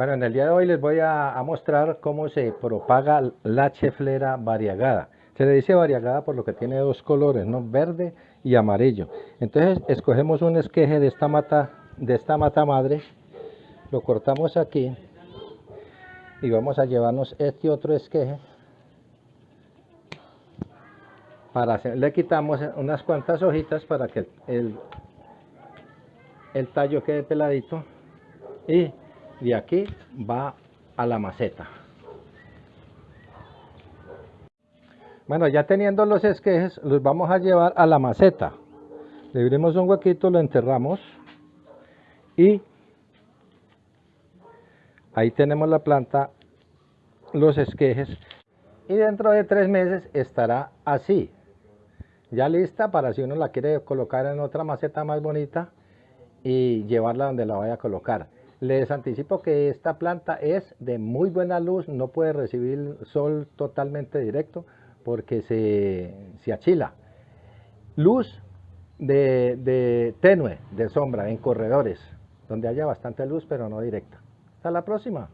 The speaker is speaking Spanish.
Bueno, en el día de hoy les voy a, mostrar cómo se propaga la cheflera variegada. Se le dice variegada por lo que tiene dos colores, ¿no? verde y amarillo. Entonces escogemos un esqueje de esta mata, de esta mata madre, lo cortamos aquí y vamos a llevarnos este otro esqueje. Para le quitamos unas cuantas hojitas para que el, el tallo quede peladito y de aquí va a la maceta. Bueno, ya teniendo los esquejes, los vamos a llevar a la maceta. Le abrimos un huequito, lo enterramos y ahí tenemos la planta, los esquejes y dentro de tres meses estará así, ya lista para si uno la quiere colocar en otra maceta más bonita y llevarla donde la vaya a colocar. Les anticipo que esta planta es de muy buena luz, no puede recibir sol totalmente directo porque se, achila. Luz de, de tenue, de sombra, en corredores, donde haya bastante luz pero no directa. Hasta la próxima.